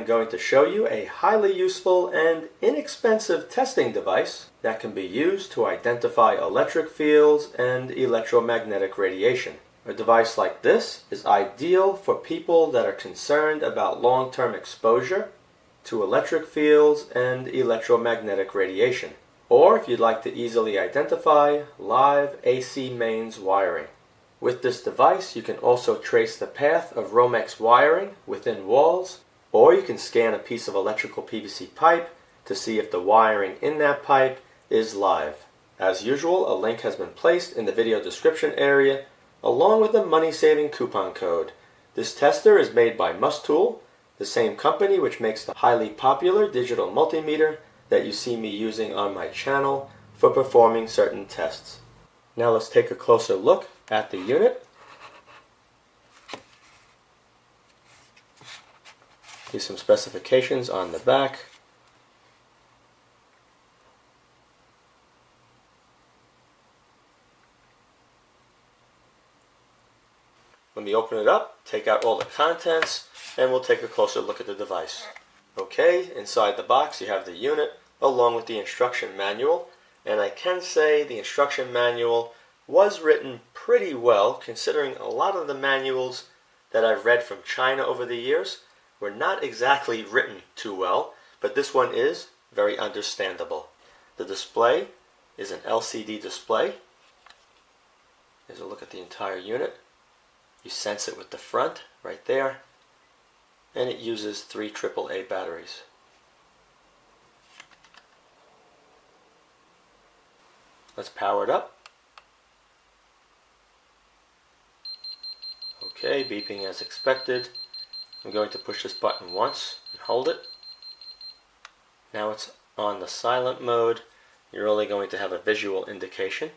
am going to show you a highly useful and inexpensive testing device that can be used to identify electric fields and electromagnetic radiation. A device like this is ideal for people that are concerned about long-term exposure to electric fields and electromagnetic radiation, or if you'd like to easily identify live AC mains wiring. With this device, you can also trace the path of Romex wiring within walls, or you can scan a piece of electrical PVC pipe to see if the wiring in that pipe is live. As usual, a link has been placed in the video description area, along with a money-saving coupon code. This tester is made by Mustool, the same company which makes the highly popular digital multimeter that you see me using on my channel for performing certain tests. Now let's take a closer look at the unit. Here's some specifications on the back. Let me open it up, take out all the contents, and we'll take a closer look at the device. Okay, inside the box you have the unit along with the instruction manual, and I can say the instruction manual was written pretty well considering a lot of the manuals that I've read from China over the years were not exactly written too well, but this one is very understandable. The display is an LCD display. Here's a look at the entire unit. You sense it with the front right there, and it uses three AAA batteries. Let's power it up. Okay, beeping as expected. I'm going to push this button once and hold it. Now it's on the silent mode. You're only going to have a visual indication.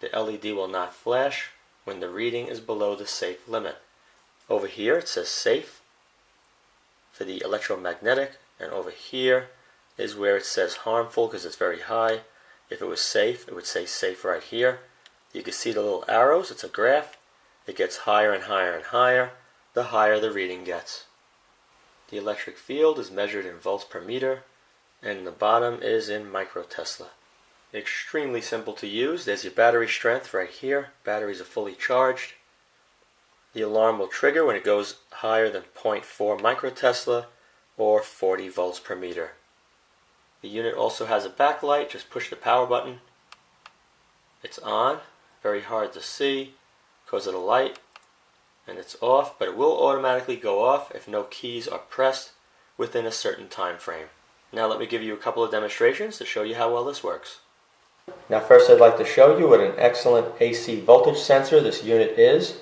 The LED will not flash when the reading is below the safe limit. Over here it says safe for the electromagnetic and over here is where it says harmful because it's very high. If it was safe, it would say safe right here. You can see the little arrows, it's a graph. It gets higher and higher and higher, the higher the reading gets. The electric field is measured in volts per meter, and the bottom is in microtesla. Extremely simple to use. There's your battery strength right here. Batteries are fully charged. The alarm will trigger when it goes higher than 0.4 microtesla or 40 volts per meter. The unit also has a backlight. Just push the power button. It's on. Very hard to see because of the light and it's off but it will automatically go off if no keys are pressed within a certain time frame. Now let me give you a couple of demonstrations to show you how well this works. Now first I'd like to show you what an excellent AC voltage sensor this unit is.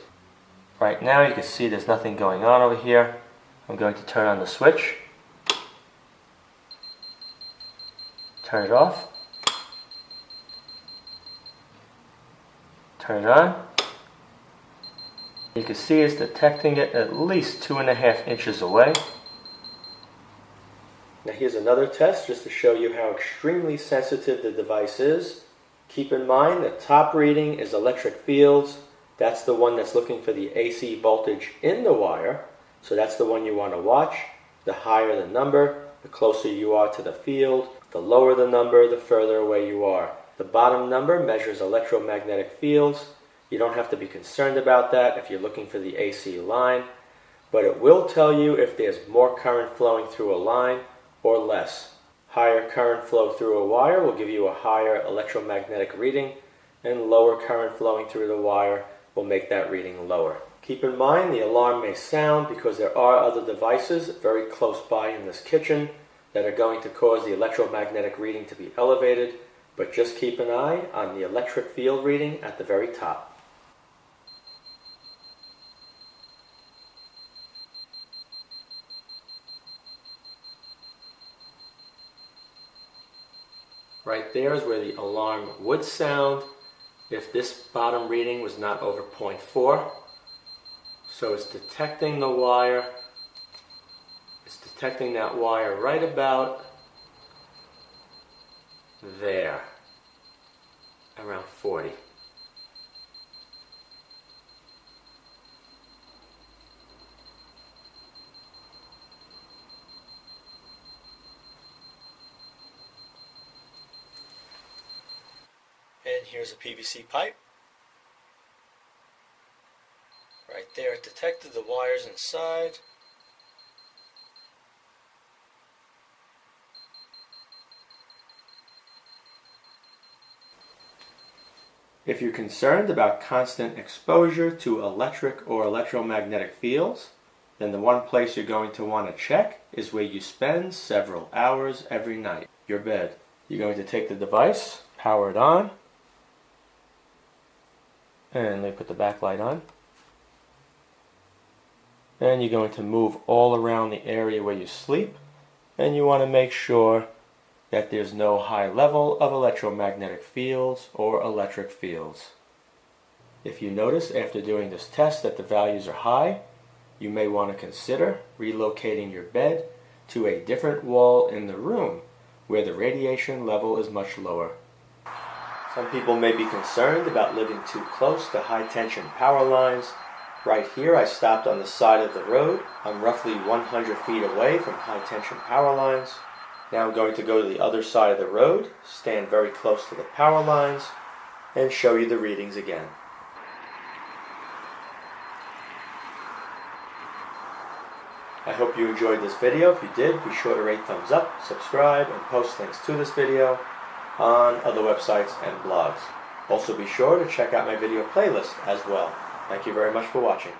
Right now you can see there's nothing going on over here. I'm going to turn on the switch. Turn it off. Turn it on. You can see it's detecting it at least two and a half inches away. Now here's another test just to show you how extremely sensitive the device is. Keep in mind the top reading is electric fields. That's the one that's looking for the AC voltage in the wire. So that's the one you want to watch. The higher the number, the closer you are to the field. The lower the number, the further away you are. The bottom number measures electromagnetic fields. You don't have to be concerned about that if you're looking for the AC line, but it will tell you if there's more current flowing through a line or less. Higher current flow through a wire will give you a higher electromagnetic reading, and lower current flowing through the wire will make that reading lower. Keep in mind the alarm may sound because there are other devices very close by in this kitchen that are going to cause the electromagnetic reading to be elevated, but just keep an eye on the electric field reading at the very top. Right there is where the alarm would sound if this bottom reading was not over 0.4. So it's detecting the wire. It's detecting that wire right about there, around 40. And here's a PVC pipe. Right there, it detected the wires inside. If you're concerned about constant exposure to electric or electromagnetic fields, then the one place you're going to want to check is where you spend several hours every night, your bed. You're going to take the device, power it on, and me put the backlight on. And you're going to move all around the area where you sleep, and you want to make sure that there's no high level of electromagnetic fields or electric fields. If you notice after doing this test that the values are high, you may want to consider relocating your bed to a different wall in the room where the radiation level is much lower. Some people may be concerned about living too close to high tension power lines. Right here I stopped on the side of the road. I'm roughly 100 feet away from high tension power lines. Now I'm going to go to the other side of the road, stand very close to the power lines, and show you the readings again. I hope you enjoyed this video. If you did, be sure to rate thumbs up, subscribe, and post links to this video on other websites and blogs. Also be sure to check out my video playlist as well. Thank you very much for watching.